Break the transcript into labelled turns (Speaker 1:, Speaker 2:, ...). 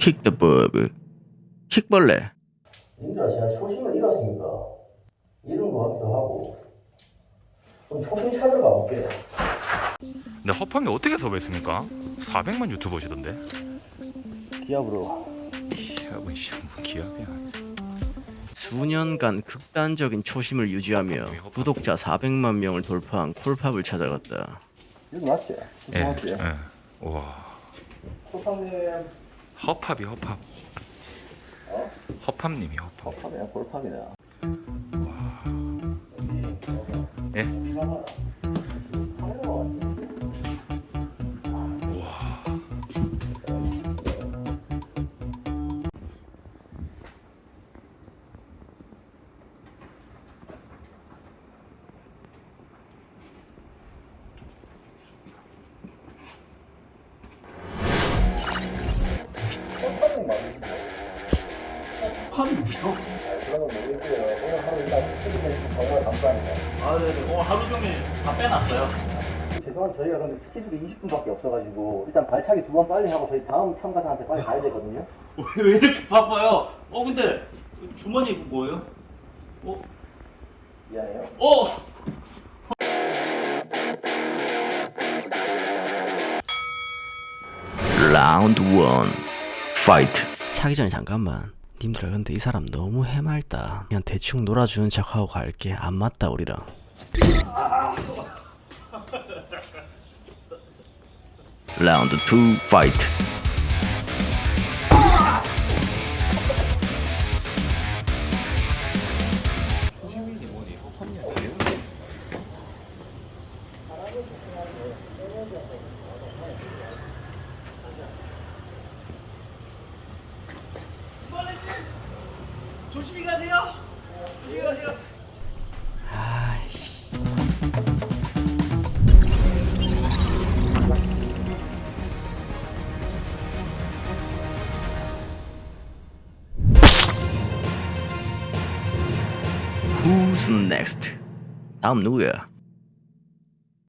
Speaker 1: 킥더버브 킥벌레
Speaker 2: 님들아 제가 초심을 잃었습니까? 잃은 것 같기도 하고 좀 초심 찾으러 가볼게
Speaker 3: 근데 허팝이 어떻게 섭외했습니까? 400만 유튜버시던데
Speaker 2: 기압으로
Speaker 3: 기합은 씨뭐 기합이야
Speaker 1: 수년간 극단적인 초심을 유지하며 구독자 400만 명을 돌파한 콜팝을 찾아갔다
Speaker 2: 여기 맞지?
Speaker 3: 예,
Speaker 2: 맞지?
Speaker 3: 예. 와
Speaker 2: 콜팝님
Speaker 3: 허팝이 허팝
Speaker 2: 어?
Speaker 3: 허팝님이 허팝
Speaker 2: 콜팝이야 콜팝이네
Speaker 3: 와 예?
Speaker 2: 콜팝님 맞으시죠?
Speaker 4: 컵이요?
Speaker 2: 그러면 모르겠고요 오늘 하루 일단 스케줄이 정말 감사합니다
Speaker 4: 아, 네네. 오늘 하루 종일 다 빼놨어요.
Speaker 2: 죄송한 저희가 근데 스케줄이 20분밖에 없어가지고 일단 발차기 두 번 빨리 하고 저희 다음 참가자한테 빨리 가야 되거든요
Speaker 4: 왜, 왜 이렇게 바빠요? 어, 근데 주머니 뭐예요? 어?
Speaker 2: 미안해요
Speaker 4: 어!
Speaker 1: 라운드 1 fight 차기 전에 잠깐만. 님들아 근데 이 사람 너무 해맑다. 그냥 대충 놀아주는 척하고 갈게. 안 맞다 우리랑. Round 2 fi
Speaker 4: 조심히 가세요! 조심히 가세요!
Speaker 1: Who's next? 다음 누구야?